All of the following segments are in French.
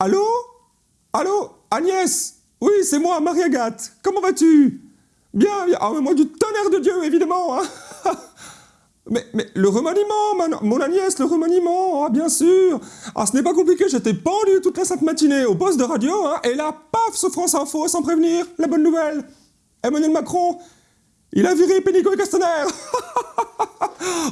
Allô? Allô? Agnès? Oui, c'est moi, Marie-Agathe. Comment vas-tu? Bien, bien. Ah, mais moi, du tonnerre de Dieu, évidemment. hein. mais, mais le remaniement, mon, Agnès, le remaniement, ah, bien sûr. Ah, ce n'est pas compliqué, j'étais pendu toute la sainte matinée au poste de radio, hein, et là, paf, sur France Info, sans prévenir, la bonne nouvelle. Emmanuel Macron, il a viré Pénicaud et Castaner.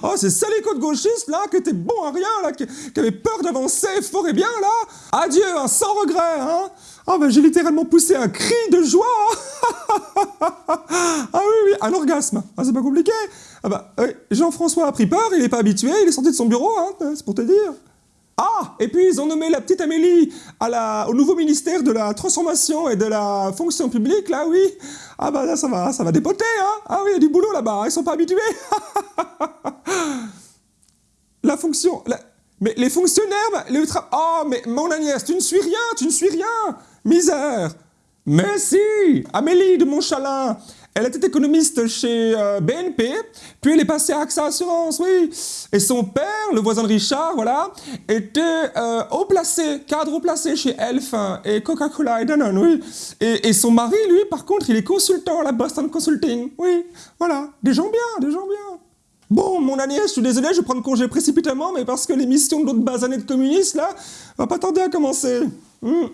Oh, ces salicots de gauchistes, là, qui étaient bons à rien, là, qui, qui avaient peur d'avancer fort et bien, là. Adieu, hein, sans regret, hein. Ah, ben, j'ai littéralement poussé un cri de joie. ah oui, oui, un orgasme. Ah, c'est pas compliqué. Ah oui, Jean-François a pris peur, il est pas habitué, il est sorti de son bureau, hein, c'est pour te dire. Ah Et puis ils ont nommé la petite Amélie au nouveau ministère de la transformation et de la fonction publique, là, oui. Ah bah là, ça va, ça va dépoter, hein. Ah oui, il y a du boulot là-bas, ils sont pas habitués. la fonction... Mais les fonctionnaires, bah, les tra- Oh, mais mon Agnès, tu ne suis rien, tu ne suis rien Misère Mais si Amélie de Montchalin elle était économiste chez euh, BNP, puis elle est passée à AXA Assurance, oui. Et son père, le voisin de Richard, voilà, était euh, haut placé, cadre haut placé chez Elf hein, et Coca-Cola et Danone, oui. Et, son mari, lui, par contre, il est consultant à la Boston Consulting, oui. Voilà, des gens bien, des gens bien. Bon, mon Agnès, je suis désolé, je vais prendre congé précipitamment, mais parce que l'émission de l'autre basanée de communistes, là, va pas tarder à commencer. Hmm.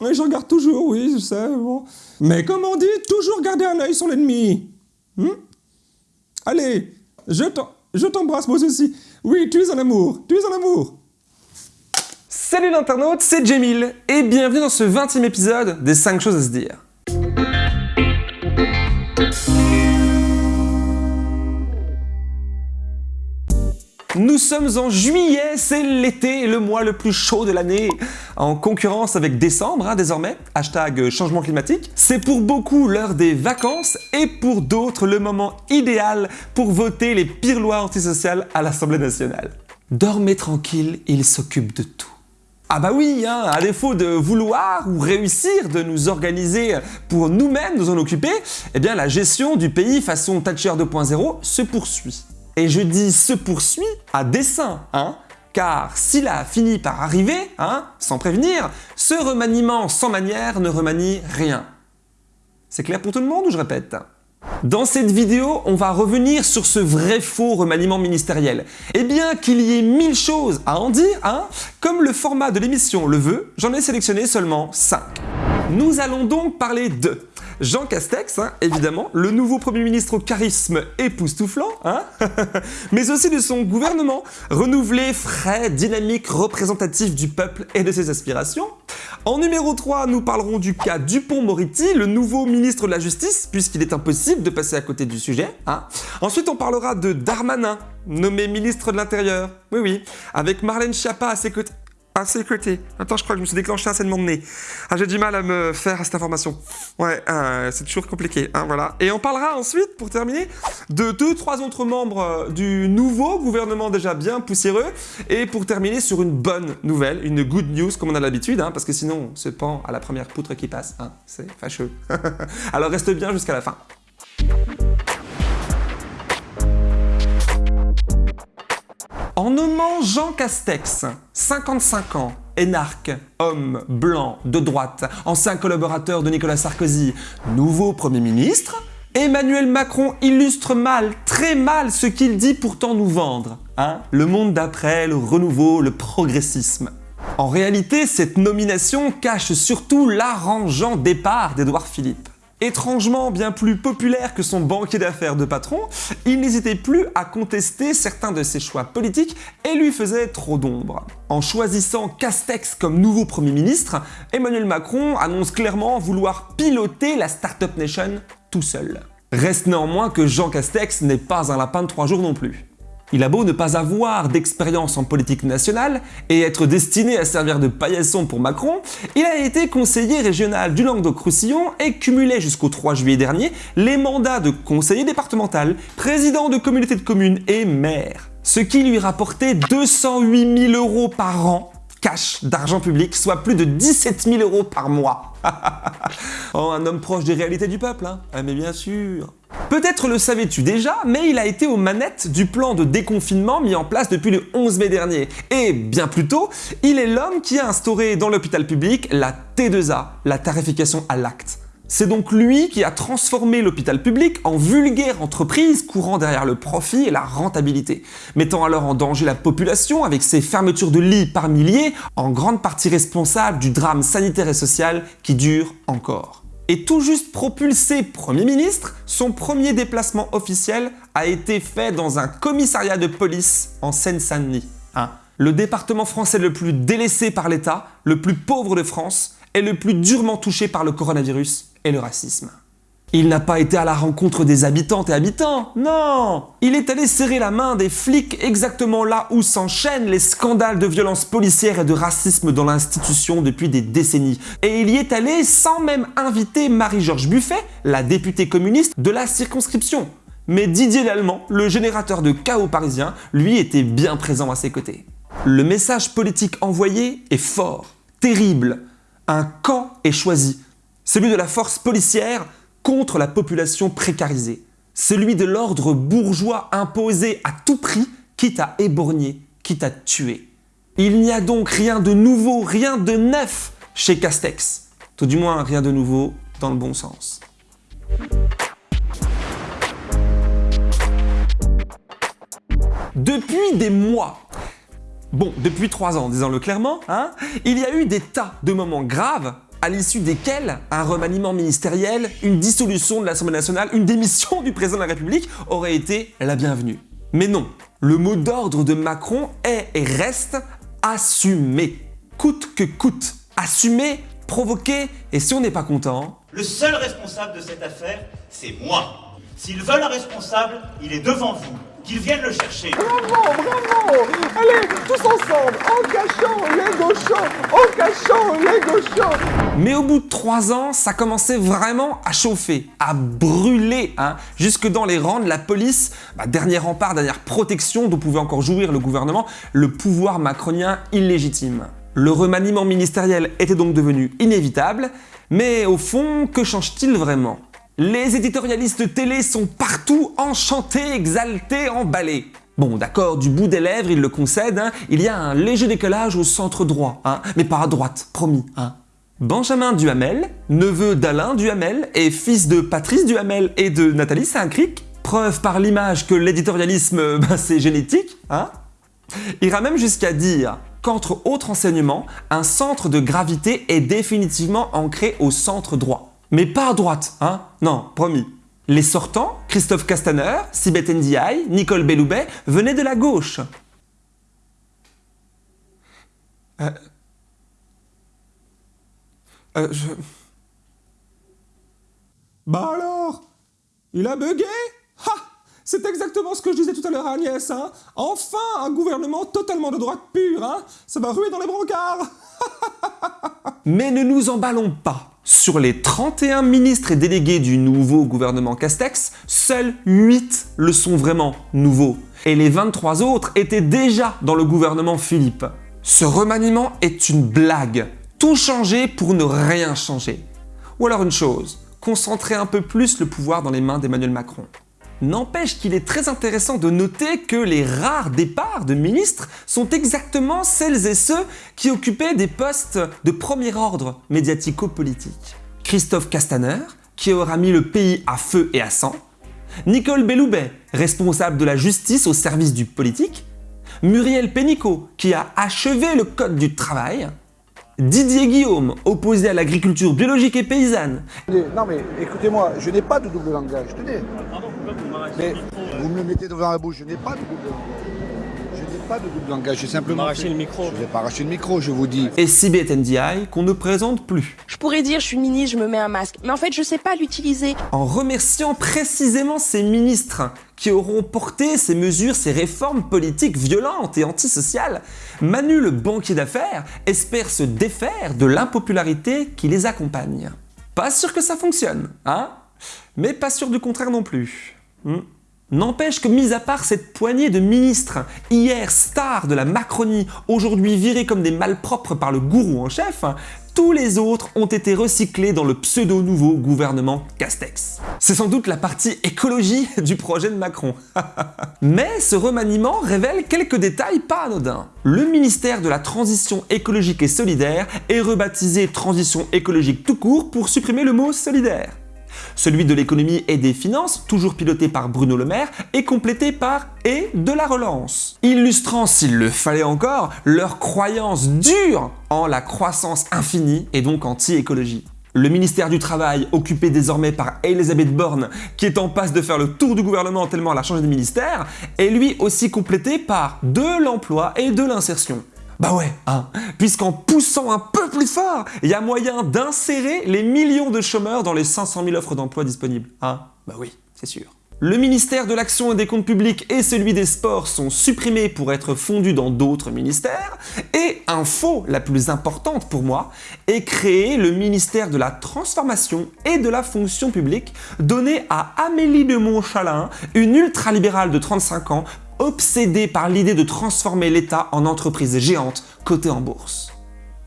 Oui, je regarde toujours, oui, je sais, bon. Mais comme on dit, toujours garder un œil sur l'ennemi. Hmm? Allez, je t'embrasse moi aussi. Oui, tu es un amour, tu es un amour. Salut l'internaute, c'est Jamil et bienvenue dans ce 20e épisode des 5 choses à se dire. Nous sommes en juillet, c'est l'été, le mois le plus chaud de l'année, en concurrence avec décembre hein, désormais, hashtag changement climatique. C'est pour beaucoup l'heure des vacances et pour d'autres le moment idéal pour voter les pires lois antisociales à l'Assemblée nationale. Dormez tranquille, il s'occupe de tout. Ah bah oui, hein, à défaut de vouloir ou réussir de nous organiser pour nous-mêmes nous en occuper, eh bien la gestion du pays façon Thatcher 2.0 se poursuit. Et je dis se poursuit à dessein, hein, car s'il a fini par arriver, hein, sans prévenir, ce remaniement sans manière ne remanie rien. C'est clair pour tout le monde ou je répète? Dans cette vidéo, on va revenir sur ce vrai faux remaniement ministériel. Et bien qu'il y ait mille choses à en dire, hein, comme le format de l'émission le veut, j'en ai sélectionné seulement 5. Nous allons donc parler de Jean Castex, hein, évidemment, le nouveau Premier ministre au charisme époustouflant, hein, mais aussi de son gouvernement, renouvelé, frais, dynamique, représentatif du peuple et de ses aspirations. En numéro 3, nous parlerons du cas Dupont-Moretti, le nouveau ministre de la Justice, puisqu'il est impossible de passer à côté du sujet. hein. Ensuite, on parlera de Darmanin, nommé ministre de l'Intérieur. Oui, oui, avec Marlène Schiappa à ses côtés. À ses côtés. Attends, je crois que je me suis déclenché un saignement de nez. Ah, j'ai du mal à me faire à cette information. Ouais, euh, c'est toujours compliqué, hein, voilà. Et on parlera ensuite, pour terminer, de deux, trois autres membres euh, du nouveau gouvernement déjà bien poussiéreux. Et pour terminer sur une bonne nouvelle, une good news comme on a l'habitude, hein, parce que sinon on se pend à la première poutre qui passe, hein, c'est fâcheux. Alors reste bien jusqu'à la fin. En nommant Jean Castex, 55 ans, énarque, homme blanc de droite, ancien collaborateur de Nicolas Sarkozy, nouveau Premier ministre, Emmanuel Macron illustre mal, très mal ce qu'il dit pourtant nous vendre. Hein le monde d'après, le renouveau, le progressisme. En réalité, cette nomination cache surtout l'arrangeant départ d'Édouard Philippe. Étrangement bien plus populaire que son banquier d'affaires de patron, il n'hésitait plus à contester certains de ses choix politiques et lui faisait trop d'ombre. En choisissant Castex comme nouveau Premier ministre, Emmanuel Macron annonce clairement vouloir piloter la Startup Nation tout seul. Reste néanmoins que Jean Castex n'est pas un lapin de trois jours non plus. Il a beau ne pas avoir d'expérience en politique nationale et être destiné à servir de paillasson pour Macron, il a été conseiller régional du Languedoc-Roussillon et cumulait jusqu'au 3 juillet dernier les mandats de conseiller départemental, président de communauté de communes et maire. Ce qui lui rapportait 208 000 euros par an cash d'argent public, soit plus de 17 000 euros par mois. oh, un homme proche des réalités du peuple, hein Ah mais bien sûr Peut-être le savais-tu déjà, mais il a été aux manettes du plan de déconfinement mis en place depuis le 11 mai dernier. Et bien plus tôt, il est l'homme qui a instauré dans l'hôpital public la T2A, la tarification à l'acte. C'est donc lui qui a transformé l'hôpital public en vulgaire entreprise courant derrière le profit et la rentabilité, mettant alors en danger la population avec ses fermetures de lits par milliers, en grande partie responsable du drame sanitaire et social qui dure encore. Et tout juste propulsé Premier ministre, son premier déplacement officiel a été fait dans un commissariat de police en Seine-Saint-Denis. Hein. le département français le plus délaissé par l'État, le plus pauvre de France, et le plus durement touché par le coronavirus le racisme. Il n'a pas été à la rencontre des habitantes et habitants, non Il est allé serrer la main des flics exactement là où s'enchaînent les scandales de violence policière et de racisme dans l'institution depuis des décennies. Et il y est allé sans même inviter Marie-Georges Buffet, la députée communiste de la circonscription. Mais Didier Lallemand, le générateur de chaos parisien, lui était bien présent à ses côtés. Le message politique envoyé est fort, terrible. Un camp est choisi, celui de la force policière contre la population précarisée, celui de l'ordre bourgeois imposé à tout prix, quitte à éborgner, quitte à tuer. Il n'y a donc rien de nouveau, rien de neuf chez Castex. Tout du moins rien de nouveau dans le bon sens. Depuis des mois, bon, depuis trois ans, disons-le clairement, hein, il y a eu des tas de moments graves à l'issue desquels un remaniement ministériel, une dissolution de l'Assemblée nationale, une démission du président de la République aurait été la bienvenue. Mais non, le mot d'ordre de Macron est et reste assumer. Coûte que coûte. Assumer, provoquer, et si on n'est pas content... Le seul responsable de cette affaire, c'est moi. S'ils veulent un responsable, il est devant vous qu'ils viennent le chercher. Bravo, bravo. Allez, tous ensemble, en cachant les gauchons, en cachant les gauchons Mais au bout de trois ans, ça commençait vraiment à chauffer, à brûler, hein, jusque dans les rangs de la police, bah, dernier rempart, dernière protection dont pouvait encore jouir le gouvernement, le pouvoir macronien illégitime. Le remaniement ministériel était donc devenu inévitable, mais au fond, que change-t-il vraiment? Les éditorialistes télé sont partout enchantés, exaltés, emballés. Bon, d'accord, du bout des lèvres, ils le concèdent, hein, il y a un léger décalage au centre droit, hein, mais pas à droite, promis. Hein. Benjamin Duhamel, neveu d'Alain Duhamel et fils de Patrice Duhamel et de Nathalie Saint-Cric, preuve par l'image que l'éditorialisme, ben, c'est génétique, hein, ira même jusqu'à dire qu'entre autres enseignements, un centre de gravité est définitivement ancré au centre droit. Mais pas à droite, hein Non, promis. Les sortants, Christophe Castaner, Sibeth Ndiaye, Nicole Belloubet, venaient de la gauche. Euh... Euh. Bah alors Il a bugué? Ha c'est exactement ce que je disais tout à l'heure Agnès, hein Enfin, un gouvernement totalement de droite pure, hein Ça va ruer dans les brancards Mais ne nous emballons pas sur les 31 ministres et délégués du nouveau gouvernement Castex, seuls 8 le sont vraiment nouveaux. Et les 23 autres étaient déjà dans le gouvernement Philippe. Ce remaniement est une blague. Tout changer pour ne rien changer. Ou alors une chose, concentrer un peu plus le pouvoir dans les mains d'Emmanuel Macron. N'empêche qu'il est très intéressant de noter que les rares départs de ministres sont exactement celles et ceux qui occupaient des postes de premier ordre médiatico-politique. Christophe Castaner, qui aura mis le pays à feu et à sang, Nicole Belloubet, responsable de la justice au service du politique, Muriel Pénicaud, qui a achevé le code du travail, Didier Guillaume, opposé à l'agriculture biologique et paysanne. Non mais écoutez-moi, je n'ai pas de double langage, tenez. Mais vous me mettez devant la bouche, je n'ai pas de double langage. Je n'ai pas de double langage, j'ai simplement... arraché le micro. Je vais pas arracher le micro, je vous dis. Et Ndiaye, qu'on ne présente plus. Je pourrais dire je suis ministre, je me mets un masque, mais en fait je sais pas l'utiliser. En remerciant précisément ces ministres qui auront porté ces mesures, ces réformes politiques violentes et antisociales, Manu le banquier d'affaires espère se défaire de l'impopularité qui les accompagne. Pas sûr que ça fonctionne, hein? Mais pas sûr du contraire non plus. Hmm. N'empêche que mis à part cette poignée de ministres, hier stars de la Macronie, aujourd'hui virés comme des malpropres par le gourou en chef, tous les autres ont été recyclés dans le pseudo-nouveau gouvernement Castex. C'est sans doute la partie écologie du projet de Macron. Mais ce remaniement révèle quelques détails pas anodins. Le ministère de la Transition écologique et solidaire est rebaptisé Transition écologique tout court pour supprimer le mot solidaire. Celui de l'économie et des finances, toujours piloté par Bruno Le Maire, est complété par « et de la relance », illustrant, s'il le fallait encore, leur croyance dure en la croissance infinie et donc anti-écologie. Le ministère du Travail, occupé désormais par Elisabeth Borne, qui est en passe de faire le tour du gouvernement tellement elle a changé de ministère, est lui aussi complété par de l'emploi et de l'insertion. Bah ouais, hein, puisqu'en poussant un peu plus fort, il y a moyen d'insérer les millions de chômeurs dans les 500 000 offres d'emploi disponibles. Hein Bah oui, c'est sûr. Le ministère de l'Action et des Comptes Publics et celui des Sports sont supprimés pour être fondus dans d'autres ministères, et info la plus importante pour moi, est créé le ministère de la Transformation et de la Fonction Publique, donné à Amélie de Montchalin, une ultralibérale de 35 ans, obsédée par l'idée de transformer l'État en entreprise géante cotée en bourse.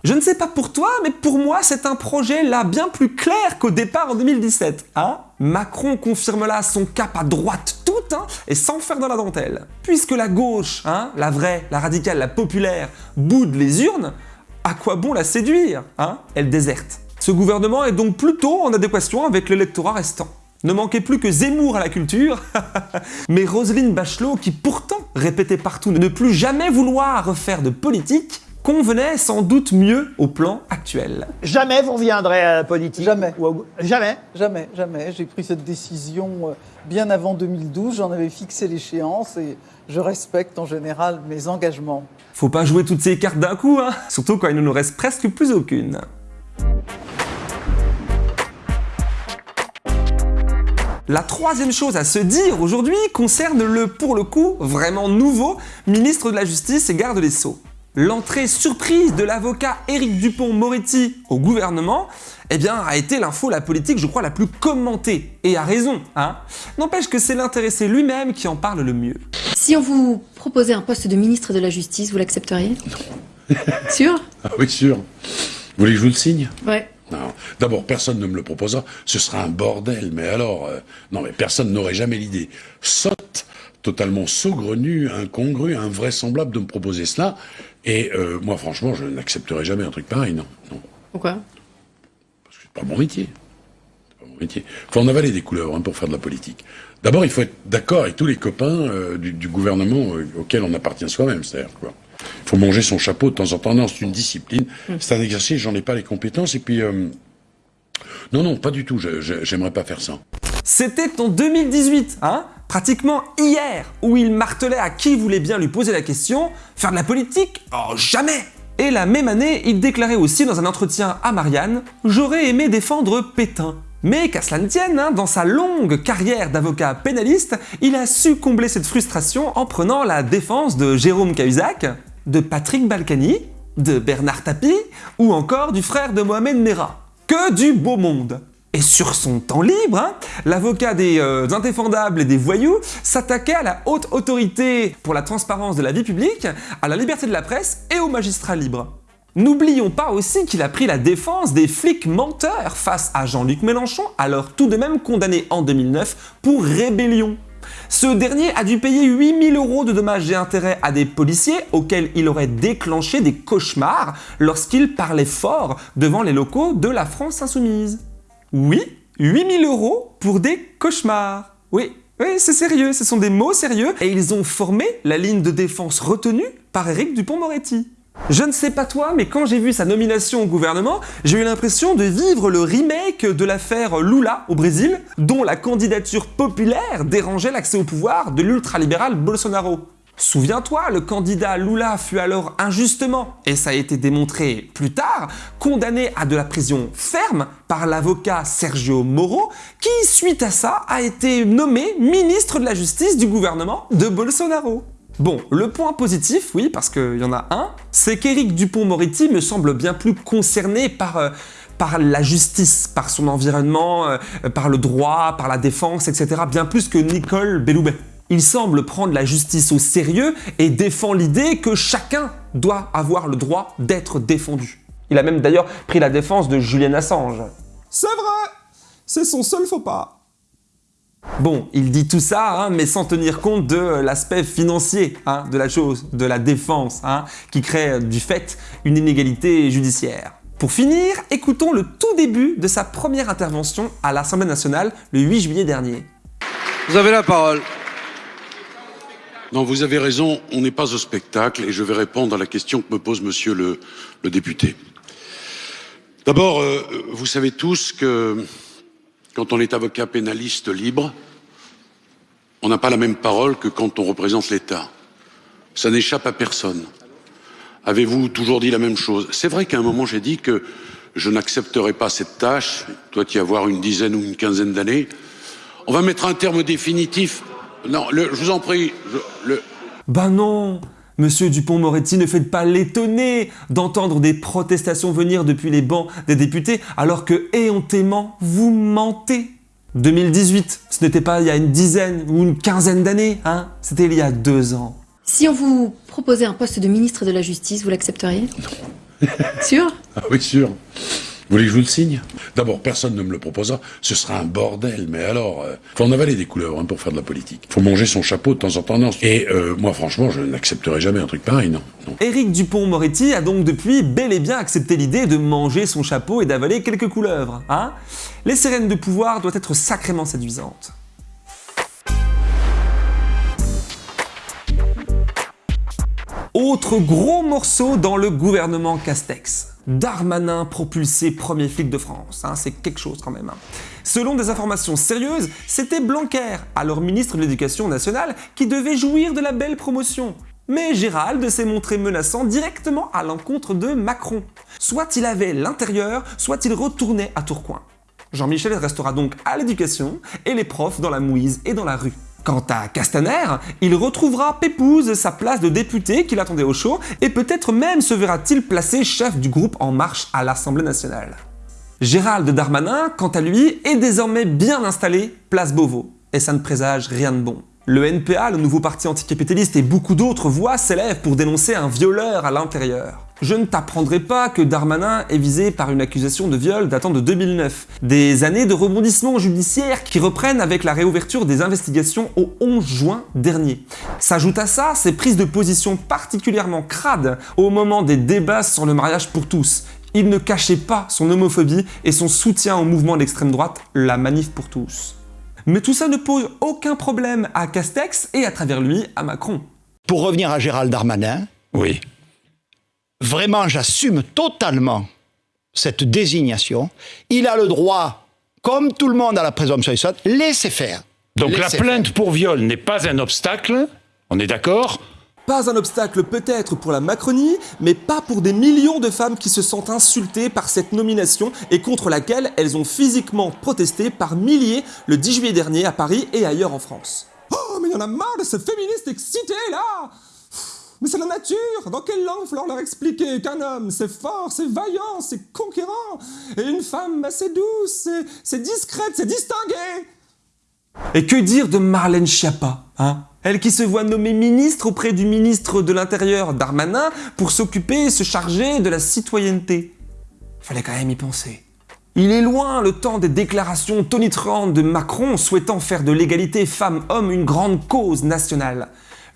Je ne sais pas pour toi, mais pour moi, c'est un projet là bien plus clair qu'au départ en 2017, hein Macron confirme là son cap à droite toute, hein, et sans faire dans la dentelle. Puisque la gauche, hein, la vraie, la radicale, la populaire, boude les urnes, à quoi bon la séduire, hein? Elle déserte. Ce gouvernement est donc plutôt en adéquation avec l'électorat restant. Ne manquait plus que Zemmour à la culture, mais Roselyne Bachelot, qui pourtant répétait partout ne plus jamais vouloir refaire de politique, convenait sans doute mieux au plan actuel. Jamais vous reviendrez à la politique Jamais. ou Jamais Jamais, jamais. J'ai pris cette décision euh, bien avant 2012. J'en avais fixé l'échéance et je respecte en général mes engagements. Faut pas jouer toutes ces cartes d'un coup, hein Surtout quand il ne nous reste presque plus aucune. La troisième chose à se dire aujourd'hui concerne le, pour le coup, vraiment nouveau ministre de la Justice et garde des Sceaux. L'entrée surprise de l'avocat Éric Dupont-Moretti au gouvernement eh bien, a été l'info la politique, je crois, la plus commentée. Et à raison, hein N'empêche que c'est l'intéressé lui-même qui en parle le mieux. Si on vous proposait un poste de ministre de la Justice, vous l'accepteriez? Sûr? Ah oui, sûr. Vous voulez que je vous le signe? Ouais. Non. D'abord, personne ne me le proposera. Ce sera un bordel. Mais alors, euh, non, mais personne n'aurait jamais l'idée sotte, totalement saugrenue, incongrue, invraisemblable de me proposer cela. Et euh, moi, franchement, je n'accepterai jamais un truc pareil. Non, non, Pourquoi? Parce que c'est pas mon métier. C'est pas mon métier. Faut en avaler des couleurs hein, pour faire de la politique. D'abord, il faut être d'accord avec tous les copains euh, du, du gouvernement auquel on appartient soi-même. C'est-à-dire quoi. Il faut manger son chapeau de temps en temps. Non, c'est une discipline. C'est un exercice. J'en ai pas les compétences. Et puis, euh, non, non, pas du tout. J'aimerais pas faire ça. C'était en 2018, hein Pratiquement hier, où il martelait à qui voulait bien lui poser la question « Faire de la politique? Oh, jamais !» Et la même année, il déclarait aussi dans un entretien à Marianne « J'aurais aimé défendre Pétain ». Mais qu'à cela ne tienne, hein, dans sa longue carrière d'avocat pénaliste, il a su combler cette frustration en prenant la défense de Jérôme Cahuzac, de Patrick Balkany, de Bernard Tapie ou encore du frère de Mohamed Merah. Que du beau monde et sur son temps libre, hein, l'avocat des euh, indéfendables et des voyous s'attaquait à la haute autorité pour la transparence de la vie publique, à la liberté de la presse et aux magistrats libres. N'oublions pas aussi qu'il a pris la défense des flics menteurs face à Jean-Luc Mélenchon, alors tout de même condamné en 2009 pour rébellion. Ce dernier a dû payer 8000 euros de dommages et intérêts à des policiers auxquels il aurait déclenché des cauchemars lorsqu'il parlait fort devant les locaux de la France Insoumise. Oui, 8000 euros pour des cauchemars. Oui, oui, c'est sérieux, ce sont des mots sérieux et ils ont formé la ligne de défense retenue par Éric Dupont-Moretti. Je ne sais pas toi, mais quand j'ai vu sa nomination au gouvernement, j'ai eu l'impression de vivre le remake de l'affaire Lula au Brésil, dont la candidature populaire dérangeait l'accès au pouvoir de l'ultralibéral Bolsonaro. Souviens-toi, le candidat Lula fut alors injustement, et ça a été démontré plus tard, condamné à de la prison ferme par l'avocat Sergio Moro, qui, suite à ça, a été nommé ministre de la Justice du gouvernement de Bolsonaro. Bon, le point positif, oui, parce qu'il y en a un, c'est qu'Éric Dupont-Moretti me semble bien plus concerné par... euh, la justice, par son environnement, euh, par le droit, par la défense, etc., bien plus que Nicole Belloubet. Il semble prendre la justice au sérieux et défend l'idée que chacun doit avoir le droit d'être défendu. Il a même d'ailleurs pris la défense de Julian Assange. C'est vrai C'est son seul faux pas. Bon, il dit tout ça, hein, mais sans tenir compte de l'aspect financier hein, de la chose, de la défense, hein, qui crée euh, du fait une inégalité judiciaire. Pour finir, écoutons le tout début de sa première intervention à l'Assemblée nationale le 8 juillet dernier. Vous avez la parole. Non, vous avez raison, on n'est pas au spectacle et je vais répondre à la question que me pose monsieur le, le député. D'abord, euh, vous savez tous que quand on est avocat pénaliste libre, on n'a pas la même parole que quand on représente l'État. Ça n'échappe à personne. Avez-vous toujours dit la même chose? C'est vrai qu'à un moment j'ai dit que je n'accepterai pas cette tâche, il doit y avoir une dizaine ou une quinzaine d'années. On va mettre un terme définitif. Non, je vous en prie, je- le, Ben non Monsieur Dupont-Moretti, ne faites pas l'étonner d'entendre des protestations venir depuis les bancs des députés alors que éhontément vous mentez. 2018, ce n'était pas il y a une dizaine ou une quinzaine d'années, hein C'était il y a deux ans. Si on vous proposait un poste de ministre de la Justice, vous l'accepteriez? Sûr? Ah oui, sûr. Vous voulez que je vous le signe? D'abord, personne ne me le proposera. Ce sera un bordel. Mais alors, euh, faut en avaler des couleuvres hein, pour faire de la politique. Faut manger son chapeau de temps en temps. Et euh, moi, franchement, je n'accepterai jamais un truc pareil, non. non. Éric Dupont-Moretti a donc depuis bel et bien accepté l'idée de manger son chapeau et d'avaler quelques couleuvres, hein? Les sirènes de pouvoir doivent être sacrément séduisantes. Autre gros morceau dans le gouvernement Castex. Darmanin propulsé premier flic de France, hein, c'est quelque chose quand même. hein. Selon des informations sérieuses, c'était Blanquer, alors ministre de l'Éducation nationale, qui devait jouir de la belle promotion. Mais Gérald s'est montré menaçant directement à l'encontre de Macron. Soit il avait l'intérieur, soit il retournait à Tourcoing. Jean-Michel restera donc à l'éducation et les profs dans la mouise et dans la rue. Quant à Castaner, il retrouvera Pépouze sa place de député qu'il attendait au chaud et peut-être même se verra-t-il placé chef du groupe En Marche à l'Assemblée nationale. Gérald Darmanin, quant à lui, est désormais bien installé place Beauvau, et ça ne présage rien de bon. Le NPA, le nouveau parti anticapitaliste et beaucoup d'autres voix s'élèvent pour dénoncer un violeur à l'intérieur. Je ne t'apprendrai pas que Darmanin est visé par une accusation de viol datant de 2009. Des années de rebondissements judiciaires qui reprennent avec la réouverture des investigations au 11 juin dernier. S'ajoute à ça ces prises de position particulièrement crades au moment des débats sur le mariage pour tous. Il ne cachait pas son homophobie et son soutien au mouvement d'extrême droite, la Manif pour tous. Mais tout ça ne pose aucun problème à Castex et à travers lui à Macron. Pour revenir à Gérald Darmanin, Oui. Vraiment, j'assume totalement cette désignation. Il a le droit, comme tout le monde à la présomption innocente, laissez faire. Donc la plainte pour viol n'est pas un obstacle, on est d'accord? Pas un obstacle peut-être pour la Macronie, mais pas pour des millions de femmes qui se sentent insultées par cette nomination et contre laquelle elles ont physiquement protesté par milliers le 10 juillet dernier à Paris et ailleurs en France. Oh, mais il y en a marre de ces féministes excités, là Mais c'est la nature Dans quelle langue faut leur expliquer qu'un homme, c'est fort, c'est vaillant, c'est conquérant Et une femme, bah, c'est douce, c'est- discrète, c'est distingué Et que dire de Marlène Schiappa, hein? Elle qui se voit nommée ministre auprès du ministre de l'Intérieur Darmanin pour s'occuper se charger de la citoyenneté. Fallait quand même y penser. Il est loin le temps des déclarations tonitruantes de Macron souhaitant faire de l'égalité femmes-hommes une grande cause nationale.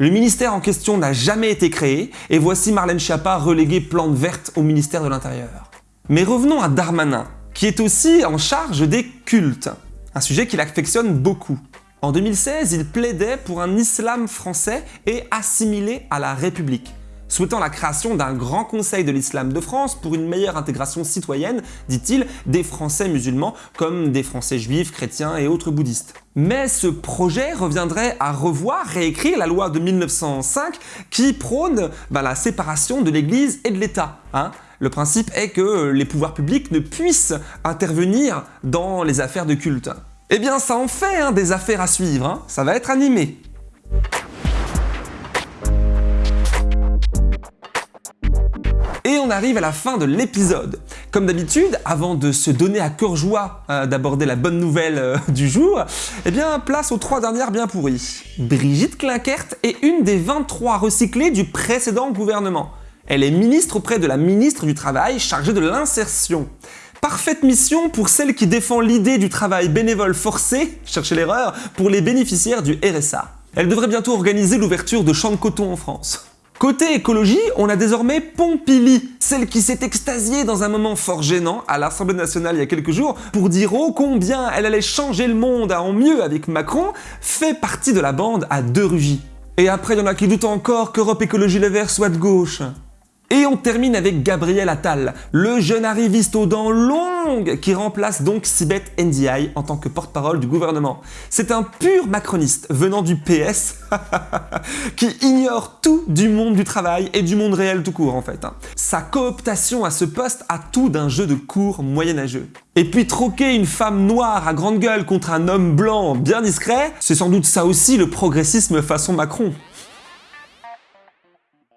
Le ministère en question n'a jamais été créé et voici Marlène Schiappa reléguée plante verte au ministère de l'Intérieur. Mais revenons à Darmanin, qui est aussi en charge des cultes, un sujet qu'il affectionne beaucoup. En 2016, il plaidait pour un islam français et assimilé à la République, souhaitant la création d'un grand conseil de l'islam de France pour une meilleure intégration citoyenne, dit-il, des Français musulmans comme des Français juifs, chrétiens et autres bouddhistes. Mais ce projet reviendrait à revoir, réécrire la loi de 1905 qui prône bah, la séparation de l'Église et de l'État. hein. Le principe est que les pouvoirs publics ne puissent intervenir dans les affaires de culte. Eh bien ça en fait hein, des affaires à suivre, hein. ça va être animé. On arrive à la fin de l'épisode. Comme d'habitude, avant de se donner à cœur joie euh, d'aborder la bonne nouvelle euh, du jour, eh bien place aux trois dernières bien pourries. Brigitte Klinkert est une des 23 recyclées du précédent gouvernement. Elle est ministre auprès de la ministre du Travail chargée de l'insertion. Parfaite mission pour celle qui défend l'idée du travail bénévole forcé, cherchez l'erreur, pour les bénéficiaires du RSA. Elle devrait bientôt organiser l'ouverture de champs de coton en France. Côté écologie, on a désormais Pompili, celle qui s'est extasiée dans un moment fort gênant à l'Assemblée nationale il y a quelques jours pour dire oh combien elle allait changer le monde en mieux avec Macron, fait partie de la bande à deux rugis. Et après, il y en a qui doutent encore qu'Europe Écologie Les Verts soit de gauche. Et on termine avec Gabriel Attal, le jeune arriviste aux dents longues qui remplace donc Sibeth Ndiaye en tant que porte-parole du gouvernement. C'est un pur macroniste venant du PS qui ignore tout du monde du travail et du monde réel tout court en fait. hein. Sa cooptation à ce poste a tout d'un jeu de cours moyenâgeux. Et puis troquer une femme noire à grande gueule contre un homme blanc bien discret, c'est sans doute ça aussi le progressisme façon Macron.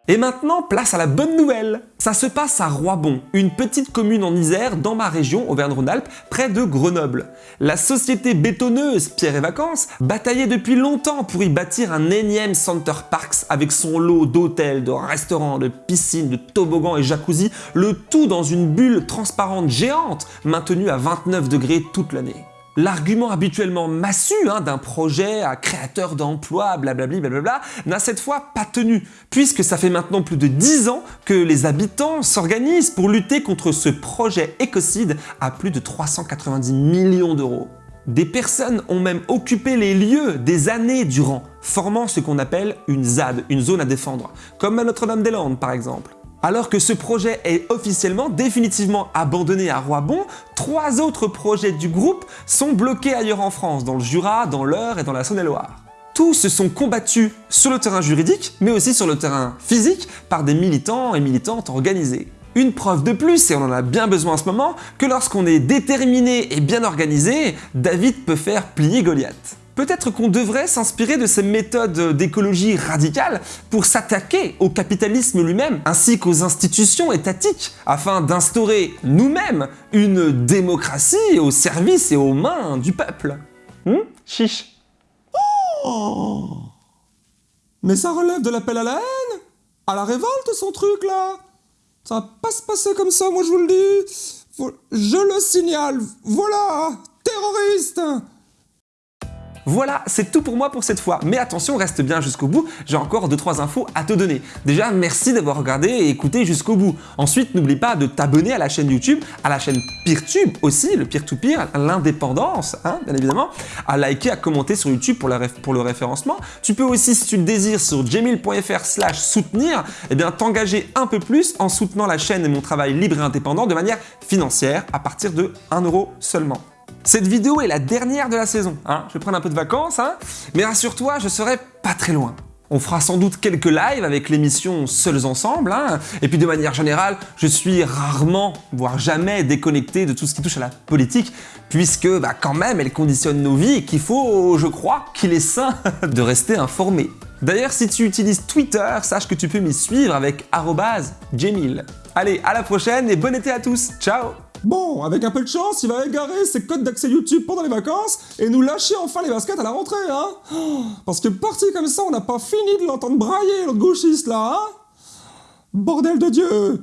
Et maintenant, place à la bonne nouvelle Ça se passe à Roibon, une petite commune en Isère dans ma région Auvergne-Rhône-Alpes, près de Grenoble. La société bétonneuse Pierre et Vacances bataillait depuis longtemps pour y bâtir un énième Center Parks avec son lot d'hôtels, de restaurants, de piscines, de toboggans et jacuzzi, le tout dans une bulle transparente géante maintenue à 29 degrés toute l'année. L'argument habituellement massu hein, d'un projet à créateur d'emplois, blablabli, blablabla, n'a cette fois pas tenu, puisque ça fait maintenant plus de 10 ans que les habitants s'organisent pour lutter contre ce projet écocide à plus de 390 millions d'euros. Des personnes ont même occupé les lieux des années durant, formant ce qu'on appelle une ZAD, une zone à défendre, comme à Notre-Dame-des-Landes par exemple. Alors que ce projet est officiellement définitivement abandonné à Roibon, trois autres projets du groupe sont bloqués ailleurs en France, dans le Jura, dans l'Eure et dans la Saône-et-Loire. Tous se sont combattus sur le terrain juridique, mais aussi sur le terrain physique, par des militants et militantes organisés. Une preuve de plus, et on en a bien besoin en ce moment, que lorsqu'on est déterminé et bien organisé, David peut faire plier Goliath. Peut-être qu'on devrait s'inspirer de ces méthodes d'écologie radicale pour s'attaquer au capitalisme lui-même, ainsi qu'aux institutions étatiques, afin d'instaurer nous-mêmes une démocratie au service et aux mains du peuple. Hum Chiche. Oh! Mais ça relève de l'appel à la haine À la révolte, son truc, là! Ça va pas se passer comme ça, moi je vous le dis. Je le signale, voilà Terroriste Voilà, c'est tout pour moi pour cette fois. Mais attention, reste bien jusqu'au bout, j'ai encore 2-3 infos à te donner. Déjà, merci d'avoir regardé et écouté jusqu'au bout. Ensuite, n'oublie pas de t'abonner à la chaîne YouTube, à la chaîne PeerTube aussi, le peer-to-peer, l'indépendance, hein, bien évidemment, à liker, à commenter sur YouTube pour, le référencement. Tu peux aussi, si tu le désires, sur jamil.fr slash soutenir, eh bien t'engager un peu plus en soutenant la chaîne et mon travail libre et indépendant de manière financière à partir de 1 euro seulement. Cette vidéo est la dernière de la saison, hein. je vais prendre un peu de vacances, hein. mais rassure-toi, je serai pas très loin. On fera sans doute quelques lives avec l'émission Seuls Ensemble, hein. et puis de manière générale, je suis rarement, voire jamais déconnecté de tout ce qui touche à la politique, puisque bah, quand même elle conditionne nos vies et qu'il faut, je crois, qu'il est sain de rester informé. D'ailleurs, si tu utilises Twitter, sache que tu peux m'y suivre avec @jamil. Allez, à la prochaine et bon été à tous, ciao Bon, avec un peu de chance, il va égarer ses codes d'accès YouTube pendant les vacances et nous lâcher enfin les baskets à la rentrée, hein. Oh, Parce que parti comme ça, on n'a pas fini de l'entendre brailler, l'autre gauchiste, là, hein. Bordel de Dieu